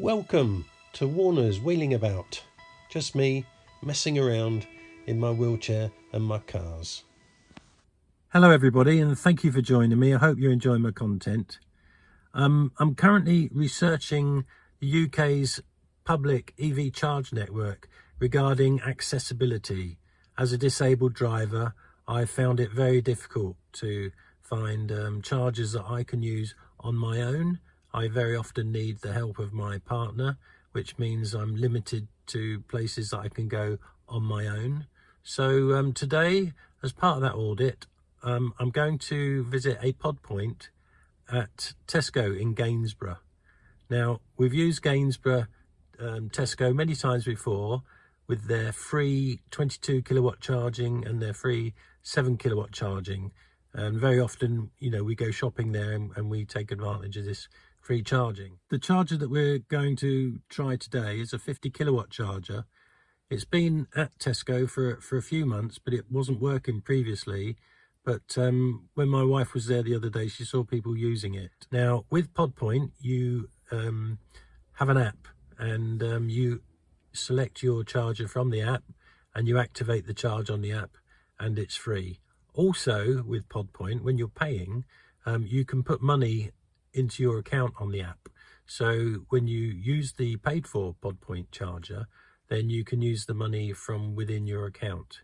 Welcome to Warner's Wheeling About. Just me messing around in my wheelchair and my cars. Hello everybody and thank you for joining me. I hope you're enjoying my content. Um, I'm currently researching the UK's public EV charge network regarding accessibility. As a disabled driver, I found it very difficult to find um, chargers that I can use on my own I very often need the help of my partner, which means I'm limited to places that I can go on my own. So um, today, as part of that audit, um, I'm going to visit a pod point at Tesco in Gainsborough. Now, we've used Gainsborough um, Tesco many times before with their free 22 kilowatt charging and their free 7 kilowatt charging. And very often, you know, we go shopping there and, and we take advantage of this free charging. The charger that we're going to try today is a 50 kilowatt charger. It's been at Tesco for, for a few months, but it wasn't working previously. But um, when my wife was there the other day, she saw people using it. Now, with PodPoint, you um, have an app and um, you select your charger from the app and you activate the charge on the app and it's free. Also, with PodPoint, when you're paying, um, you can put money into your account on the app. So when you use the paid for PodPoint charger, then you can use the money from within your account.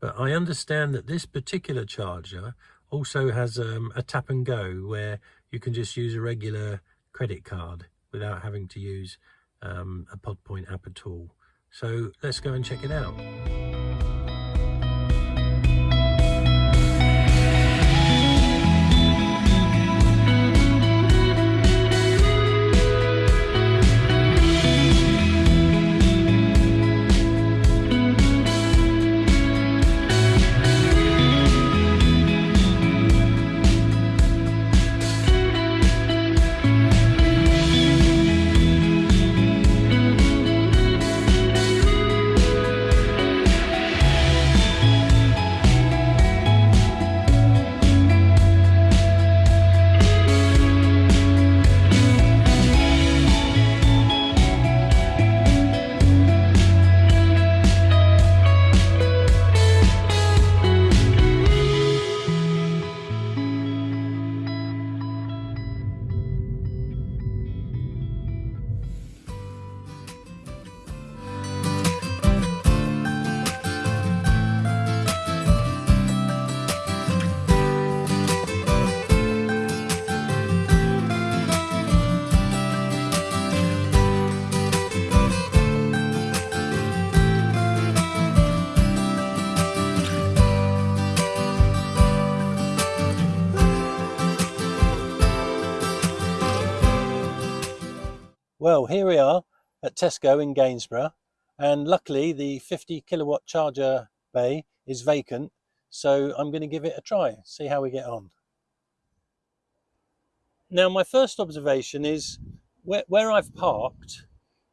But I understand that this particular charger also has um, a tap and go where you can just use a regular credit card without having to use um, a PodPoint app at all. So let's go and check it out. Well, here we are at Tesco in Gainsborough, and luckily the 50 kilowatt charger bay is vacant, so I'm going to give it a try, see how we get on. Now, my first observation is where, where I've parked,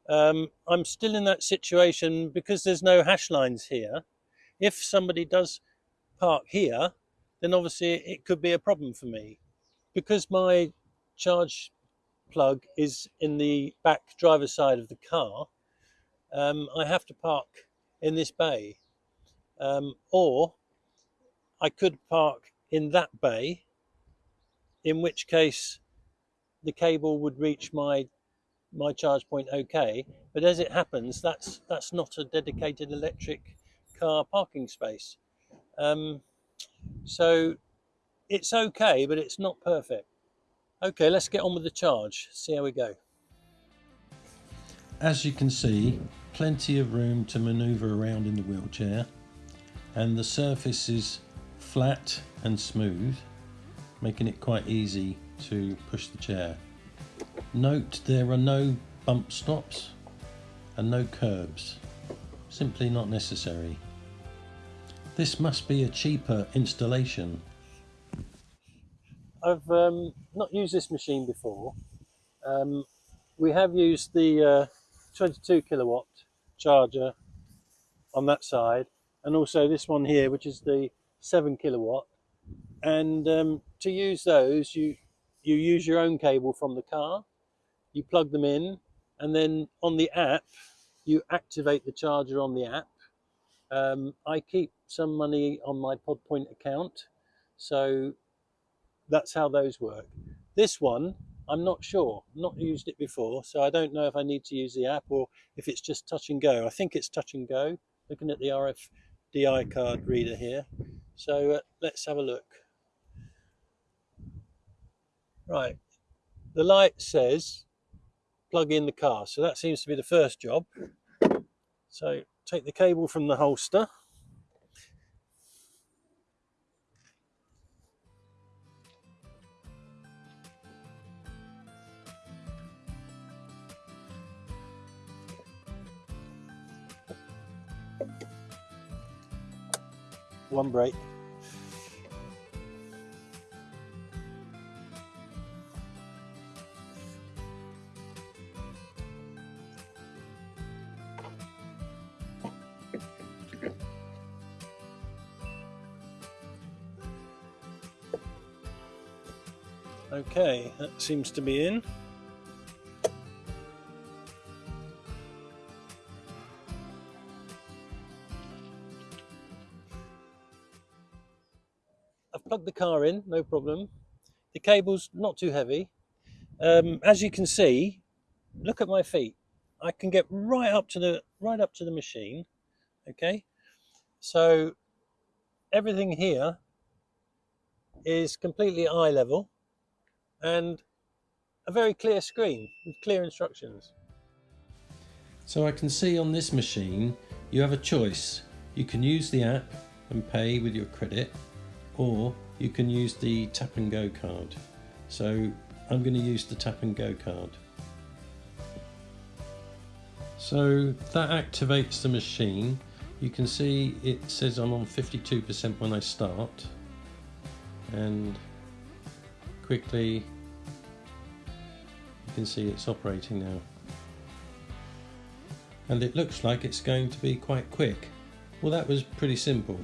um, I'm still in that situation because there's no hash lines here. If somebody does park here, then obviously it could be a problem for me. Because my charge plug is in the back driver's side of the car, um, I have to park in this bay. Um, or I could park in that bay, in which case the cable would reach my my charge point okay. But as it happens, that's that's not a dedicated electric car parking space. Um, so it's okay, but it's not perfect. Okay, let's get on with the charge, see how we go. As you can see, plenty of room to manoeuvre around in the wheelchair and the surface is flat and smooth, making it quite easy to push the chair. Note there are no bump stops and no curbs, simply not necessary. This must be a cheaper installation I've um, not used this machine before. Um, we have used the uh, 22 kilowatt charger on that side and also this one here which is the 7 kilowatt and um, to use those you you use your own cable from the car you plug them in and then on the app you activate the charger on the app um, I keep some money on my PodPoint account so that's how those work. This one I'm not sure. Not used it before so I don't know if I need to use the app or if it's just touch and go. I think it's touch and go. Looking at the RFDI card reader here. So uh, let's have a look. Right. The light says plug in the car. So that seems to be the first job. So take the cable from the holster. One brake. Okay, that seems to be in. I've plugged the car in, no problem. The cable's not too heavy. Um, as you can see, look at my feet. I can get right up to the right up to the machine. Okay, so everything here is completely eye level and a very clear screen with clear instructions. So I can see on this machine you have a choice. You can use the app and pay with your credit or you can use the tap and go card. So I'm going to use the tap and go card. So that activates the machine. You can see it says I'm on 52% when I start and quickly you can see it's operating now and it looks like it's going to be quite quick well that was pretty simple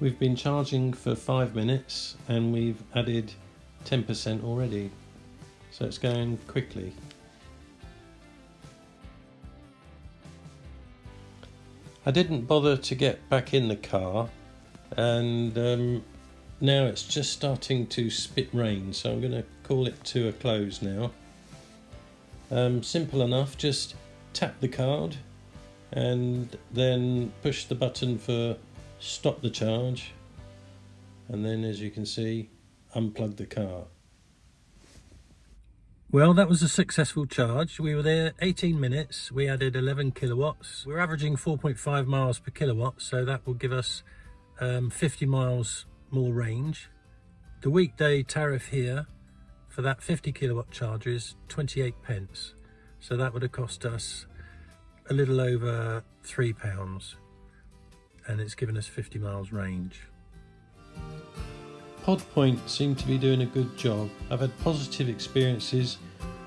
We've been charging for five minutes and we've added 10% already. So it's going quickly. I didn't bother to get back in the car and um, now it's just starting to spit rain so I'm going to call it to a close now. Um, simple enough, just tap the card and then push the button for stop the charge and then as you can see unplug the car. Well, that was a successful charge. We were there 18 minutes. We added 11 kilowatts. We're averaging 4.5 miles per kilowatt, so that will give us um, 50 miles more range. The weekday tariff here for that 50 kilowatt charge is 28 pence. So that would have cost us a little over three pounds and it's given us 50 miles range. Podpoint seem to be doing a good job. I've had positive experiences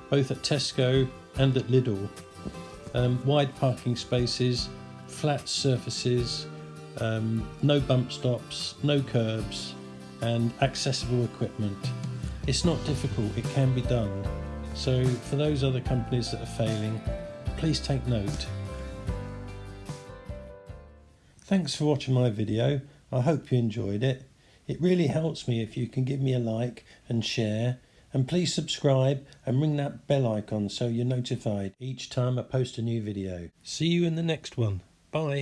both at Tesco and at Lidl. Um, wide parking spaces, flat surfaces, um, no bump stops, no curbs, and accessible equipment. It's not difficult, it can be done. So, for those other companies that are failing, please take note. Thanks for watching my video. I hope you enjoyed it. It really helps me if you can give me a like and share. And please subscribe and ring that bell icon so you're notified each time I post a new video. See you in the next one. Bye.